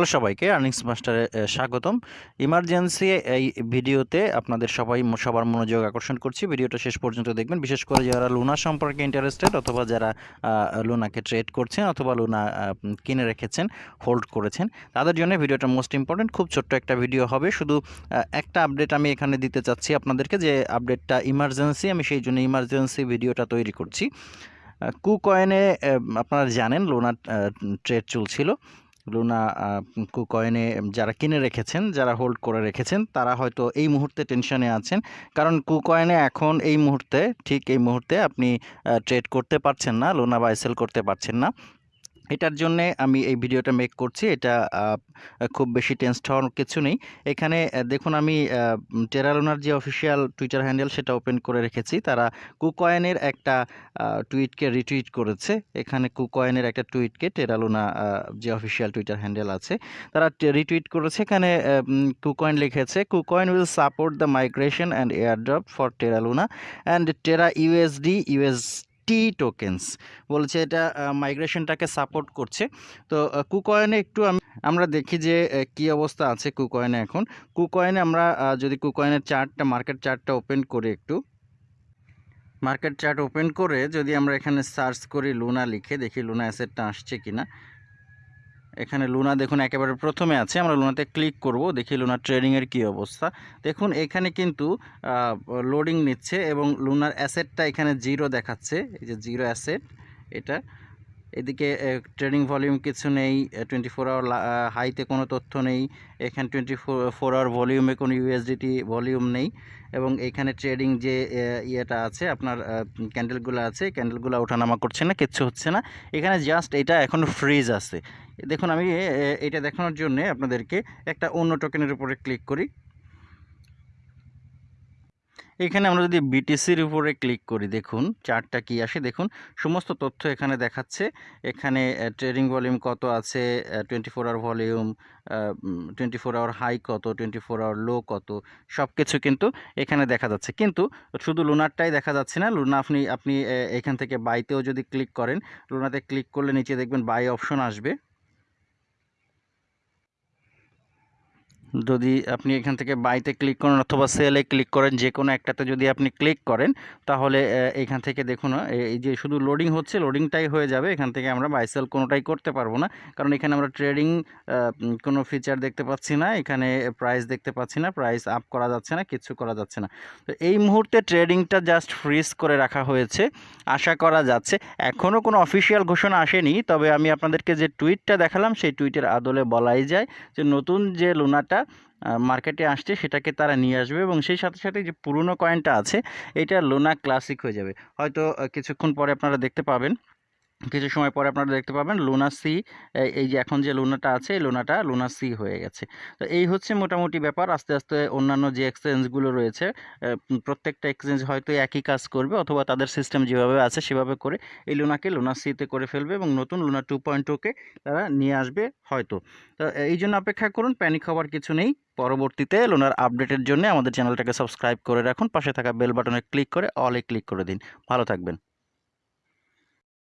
Hello সবাইকে, earnings মাস্টারে স্বাগতম। Emergency এই ভিডিওতে আপনাদের সবাই সবার মনোযোগ আকর্ষণ করছি। ভিডিওটা শেষ পর্যন্ত দেখবেন। বিশেষ করে যারা লুনা সম্পর্কে ইন্টারেস্টেড অথবা যারা লুনাকে ট্রেড করছেন অথবা লুনা কিনে রেখেছেন হোল্ড করেছেন, তাদের জন্য ভিডিওটা মোস্ট ইম্পর্টেন্ট খুব ছোট্ট একটা ভিডিও হবে। শুধু একটা আপডেট আমি এখানে দিতে চাচ্ছি আপনাদেরকে যে আপডেটটা ইমার্জেন্সি, আমি সেই জন্য ইমার্জেন্সি ভিডিওটা তৈরি করছি। কু কয়েনে আপনারা জানেন লোনা ট্রেড চলছিল। লুনা কু কয়েনে যারা কিনে রেখেছেন, যারা হোল্ড করে রেখেছেন, তারা হয়তো এই মুহূর্তে টেনশনে আছেন। কারণ কুকয়েনে এখন এই মুহূর্তে, ঠিক এই মুহূর্তে আপনি ট্রেড করতে পারছেন না, লোনা বাই সেল করতে পারছেন না। এটার জন্যে আমি এই ভিডিওটা মেক করছি। এটা খুব বেশি টেন্সড হওয়ার কিছু নেই। এখানে দেখুন আমি টেরালোনার যে অফিসিয়াল টুইটার হ্যান্ডেল সেটা ওপেন করে রেখেছি। তারা কুকয়েনের একটা টুইটকে রিটুইট করেছে। এখানে কুকয়েনের একটা টুইটকে টেরালোনা যে অফিসিয়াল টুইটার হ্যান্ডেল আছে, তারা রিটুইট করেছে। এখানে কুকয়েন লিখেছে KuCoin will support the migration and airdrop for Terra Luna and Terra USD US T tokens বলছে এটা মাইগ্রেশনটাকে সাপোর্ট করছে। তো কুকয়েনে একটু আমি, আমরা দেখি যে কি অবস্থা আছে কুকয়েনে এখন। কুকয়েনে আমরা যদি কুকয়েনের চার্টটা মার্কেট চার্টটা ওপেন করি একটু। মার্কেট চার্ট ওপেন করে যদি আমরা এখানে সার্চ করি লুনা লিখে, দেখি লুনা অ্যাসেটটা আসছে কিনা। এখানে লুনা দেখুন একেবারে প্রথমে আছে, আমরা লুনাতে ক্লিক করব, দেখি লুনা ট্রেডিংয়ের কী অবস্থা। দেখুন, এখানে কিন্তু লোডিং নিচ্ছে এবং লুনার অ্যাসেটটা এখানে জিরো দেখাচ্ছে, এই যে জিরো অ্যাসেট এটা। এদিকে ট্রেডিং ভলিউম কিছু নেই টোয়েন্টি ফোর আওয়ার হাইতে কোনো তথ্য নেই, এখানে টোয়েন্টি ফোর আওয়ার ভলিউমে কোনো ইউএসডিটি ভলিউম নেই, এবং এখানে ট্রেডিং যে ইয়েটা আছে, আপনার ক্যান্ডেলগুলো আছে ক্যান্ডেলগুলো ওঠানামা করছে না, কিচ্ছু হচ্ছে না, এখানে জাস্ট এটা এখন ফ্রিজ আছে। দেখুন, আমি এটা দেখানোর জন্য আপনাদেরকে একটা অন্য টোকেনের উপরে ক্লিক করি। এখানে আমরা যদি বিটিসির উপরে ক্লিক করি, দেখুন, চার্টটা কি আসে? দেখুন, সমস্ত তথ্য এখানে দেখাচ্ছে। এখানে ট্রেডিং ভলিউম কত আছে? Twenty four hour volume twenty four hour high কত? টোয়েন্টি ফোর আওয়ার লো কত? সব কিছু কিন্তু এখানে দেখা যাচ্ছে। কিন্তু শুধু লুনারটাই দেখা যাচ্ছে না। লুনা আপনি আপনি এখান থেকে বাইতেও যদি ক্লিক করেন লুনাতে ক্লিক করলে নিচে দেখবেন বাই অপশন আসবে। যদি আপনি এখান থেকে বাইতে ক্লিক করেন অথবা সেলে ক্লিক করেন যে কোনো একটাতে যদি আপনি ক্লিক করেন, তাহলে এখান থেকে দেখুন এই যে শুধু লোডিং হচ্ছে লোডিংটাই হয়ে যাবে। এখান থেকে আমরা বাই সেল কোনোটাই করতে পারব না। কারণ এখানে আমরা ট্রেডিং কোনো ফিচার দেখতে পাচ্ছি না। এখানে প্রাইস দেখতে পাচ্ছি না। প্রাইস আপ করা যাচ্ছে না, কিছু করা যাচ্ছে না। তো এই মুহূর্তে ট্রেডিংটা জাস্ট ফ্রিজ করে রাখা হয়েছে। আশা করা যাচ্ছে। এখনও কোনো অফিসিয়াল ঘোষণা আসেনি। তবে আমি আপনাদেরকে যে টুইটটা দেখালাম, সেই টুইটের আদলে বলাই যায় যে নতুন যে লুনাটা মার্কেটে আসছে, সেটাকে তারা নিয়ে আসবে এবং সেই সাথে সাথে যে পুরনো কয়েনটা আছে, এটা লোনা ক্লাসিক হয়ে যাবে। হয়তো কিছুক্ষণ পরে আপনারা দেখতে পাবেন। কিছু সময় পরে আপনারা দেখতে পাবেন লুনা সি এই যে এখন যে লুনাটা আছে, এই লুনাটা লুনা সি হয়ে গেছে। তো এই হচ্ছে মোটামুটি ব্যাপার। আস্তে আস্তে অন্যান্য যে এক্সচেঞ্জগুলো রয়েছে প্রত্যেকটা এক্সচেঞ্জ হয়তো একই কাজ করবে অথবা তাদের সিস্টেম যেভাবে আছে সেভাবে করে এই লুনাকে লুনা সিতে করে ফেলবে এবং নতুন লুনা টু পয়েন্ট টুকে তারা নিয়ে আসবে হয়তো। তো এই জন্য অপেক্ষা করুন প্যানিক হওয়ার কিছু নেই। পরবর্তীতে লোনার আপডেটের জন্য আমাদের চ্যানেলটাকে সাবস্ক্রাইব করে রাখুন। পাশে থাকা বেল বাটনে ক্লিক করে অলে ক্লিক করে দিন। ভালো থাকবেন।